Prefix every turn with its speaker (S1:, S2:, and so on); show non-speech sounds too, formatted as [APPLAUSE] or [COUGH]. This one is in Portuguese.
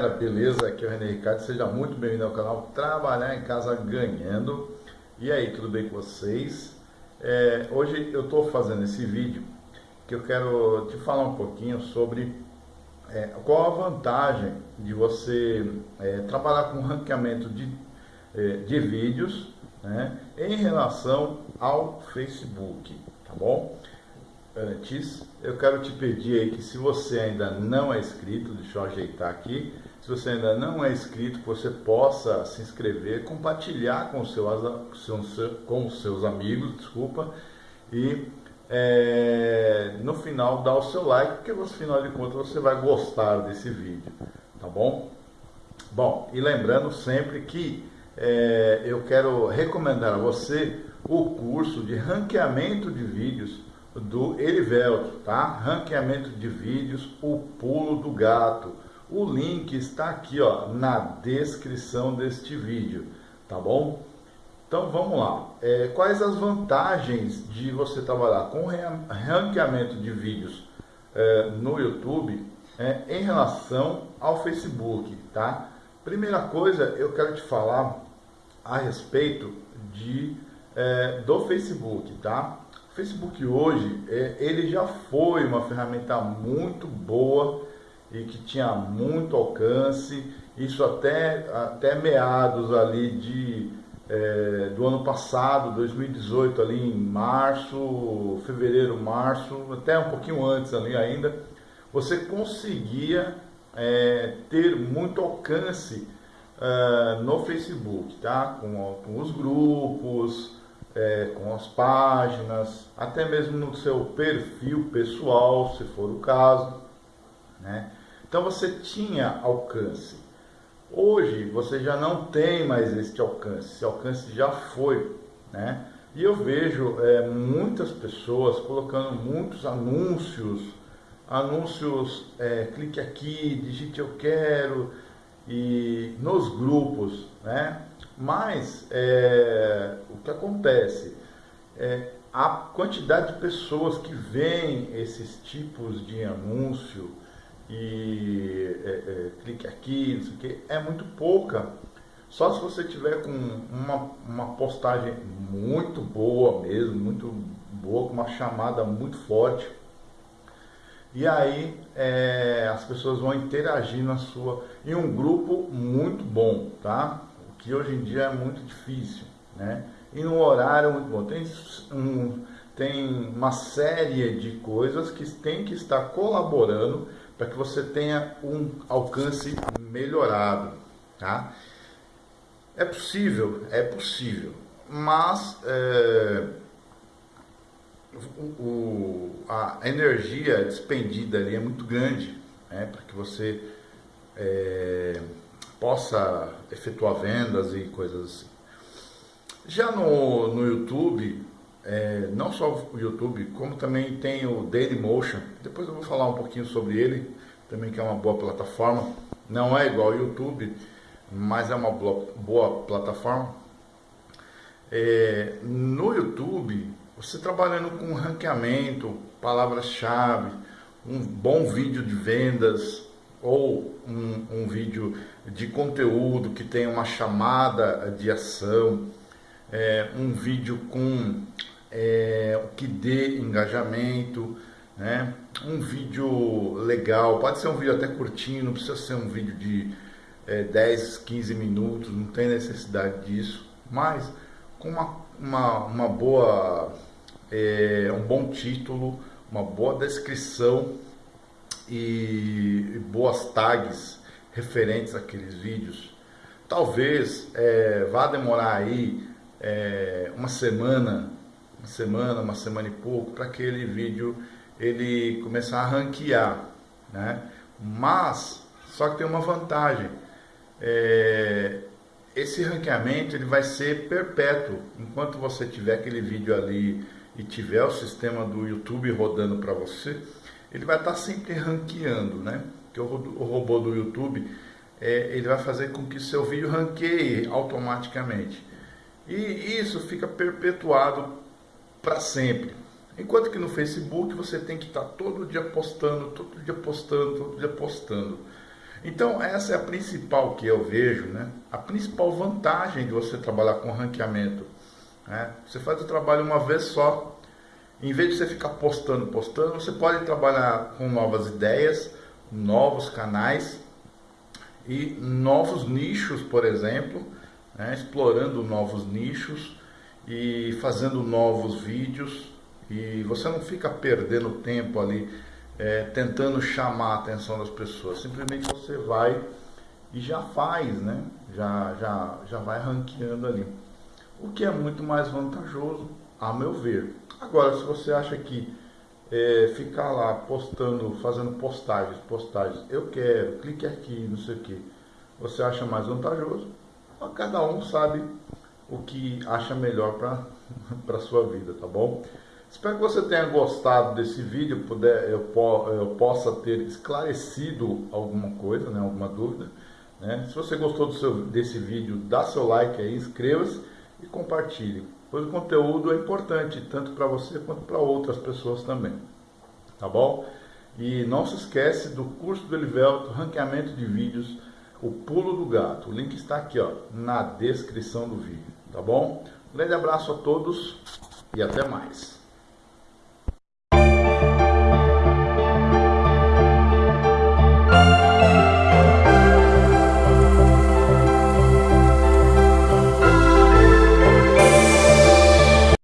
S1: galera, beleza? Aqui é o René Ricardo, seja muito bem-vindo ao canal Trabalhar em Casa Ganhando. E aí, tudo bem com vocês? É, hoje eu estou fazendo esse vídeo que eu quero te falar um pouquinho sobre é, qual a vantagem de você é, trabalhar com ranqueamento de, é, de vídeos né, em relação ao Facebook, tá bom? Antes, eu quero te pedir aí que se você ainda não é inscrito, deixa eu ajeitar aqui, se você ainda não é inscrito, que você possa se inscrever, compartilhar com, com os seus amigos, desculpa, e é, no final dar o seu like, porque no final de contas você vai gostar desse vídeo, tá bom? Bom, e lembrando sempre que é, eu quero recomendar a você o curso de ranqueamento de vídeos do Erivelto, tá? Ranqueamento de vídeos, o pulo do gato. O link está aqui, ó, na descrição deste vídeo, tá bom? Então vamos lá. É, quais as vantagens de você trabalhar com ranqueamento de vídeos é, no YouTube é, em relação ao Facebook, tá? Primeira coisa, eu quero te falar a respeito de, é, do Facebook, tá? Facebook hoje, é, ele já foi uma ferramenta muito boa e que tinha muito alcance, isso até, até meados ali de, é, do ano passado, 2018, ali em março, fevereiro, março, até um pouquinho antes ali ainda, você conseguia é, ter muito alcance uh, no Facebook, tá? Com, com os grupos, é, com as páginas, até mesmo no seu perfil pessoal, se for o caso. Né? Então você tinha alcance. Hoje você já não tem mais este alcance, esse alcance já foi. Né? E eu vejo é, muitas pessoas colocando muitos anúncios, anúncios, é, clique aqui, digite eu quero, e nos grupos, né? Mas é, o que acontece é a quantidade de pessoas que veem esses tipos de anúncio e é, é, clique aqui, não sei o que, é muito pouca. Só se você tiver com uma, uma postagem muito boa mesmo, muito boa, com uma chamada muito forte. E aí é, as pessoas vão interagir na sua em um grupo muito bom, tá? que hoje em dia é muito difícil, né? E no horário muito bom. Tem, um, tem uma série de coisas que tem que estar colaborando para que você tenha um alcance melhorado, tá? É possível, é possível, mas é, o, o, a energia despendida ali é muito grande, né? Para que você é, possa efetuar vendas e coisas assim. Já no, no YouTube, é, não só o YouTube, como também tem o Dailymotion, depois eu vou falar um pouquinho sobre ele, também que é uma boa plataforma, não é igual ao YouTube, mas é uma boa plataforma. É, no YouTube, você trabalhando com ranqueamento, palavras-chave, um bom vídeo de vendas, ou um, um, vídeo de conteúdo que tem uma chamada de ação, é, um vídeo com é, que dê engajamento, né? um vídeo legal, pode ser um vídeo até curtinho, não precisa ser um vídeo de é, 10, 15 minutos, não tem necessidade disso, mas com uma, uma, uma boa, é, um bom título, uma boa descrição e boas tags referentes àqueles vídeos. Talvez é, vá demorar aí é, uma semana, uma semana, uma semana e pouco, para aquele vídeo ele começar a ranquear, né? Mas, só que tem uma vantagem, é, esse ranqueamento ele vai ser perpétuo, enquanto você tiver aquele vídeo ali e tiver o sistema do YouTube rodando para você, ele vai estar sempre ranqueando, né? Que o, o robô do YouTube, é, ele vai fazer com que seu vídeo ranqueie automaticamente. E isso fica perpetuado para sempre. Enquanto que no Facebook você tem que estar todo dia postando, todo dia postando, todo dia postando. Então, essa é a principal que eu vejo, né? A principal vantagem de você trabalhar com ranqueamento. Né? Você faz o trabalho uma vez só. Em vez de você ficar postando, postando, você pode trabalhar com novas ideias, novos canais e novos nichos, por exemplo, né? explorando novos nichos e fazendo novos vídeos. E você não fica perdendo tempo ali é, tentando chamar a atenção das pessoas. Simplesmente você vai e já faz, né? Já, já, já vai ranqueando ali. O que é muito mais vantajoso, a meu ver. Agora, se você acha que é, ficar lá postando, fazendo postagens, postagens, eu quero, clique aqui, não sei o que, você acha mais vantajoso, cada um sabe o que acha melhor para [LAUGHS] a sua vida, tá bom? Espero que você tenha gostado desse vídeo, puder, eu, eu possa ter esclarecido alguma coisa, né, alguma dúvida. Né? Se você gostou do seu, desse vídeo, dá seu like aí, inscreva-se e compartilhe. Pois o conteúdo é importante, tanto para você quanto para outras pessoas também. Tá bom? E não se esquece do curso do Elivelto, ranqueamento de vídeos, o pulo do gato. O link está aqui ó, na descrição do vídeo. Tá bom? Um grande abraço a todos e até mais.